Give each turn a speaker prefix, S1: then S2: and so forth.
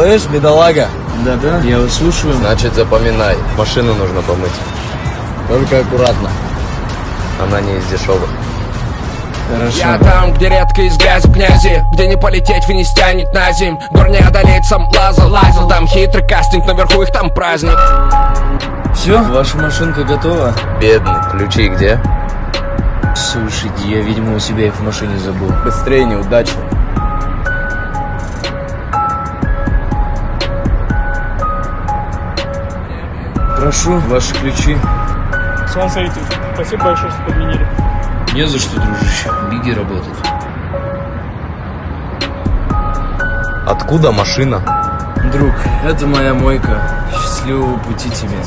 S1: Слышь, бедолага,
S2: Да-да, я вас слушаю.
S3: Значит, запоминай. Машину нужно помыть.
S1: только аккуратно.
S3: Она не из дешевых.
S2: Хорошо.
S4: Я там, где редко из грязи князи Где не полететь, вы не стянет на зим Гор не одолеть, сам лазал, лазил Там хитрый кастинг, наверху их там праздник
S2: Все, ваша машинка готова?
S3: Бедный. Ключи где?
S2: Слушайте, я, видимо, у себя их в машине забыл.
S1: Быстрее, неудачно.
S2: Прошу, ваши ключи.
S5: Смотрите, спасибо большое, что подменили.
S2: Не за что, дружище. Биги работает.
S3: Откуда машина?
S2: Друг, это моя мойка. Счастливого пути тебе.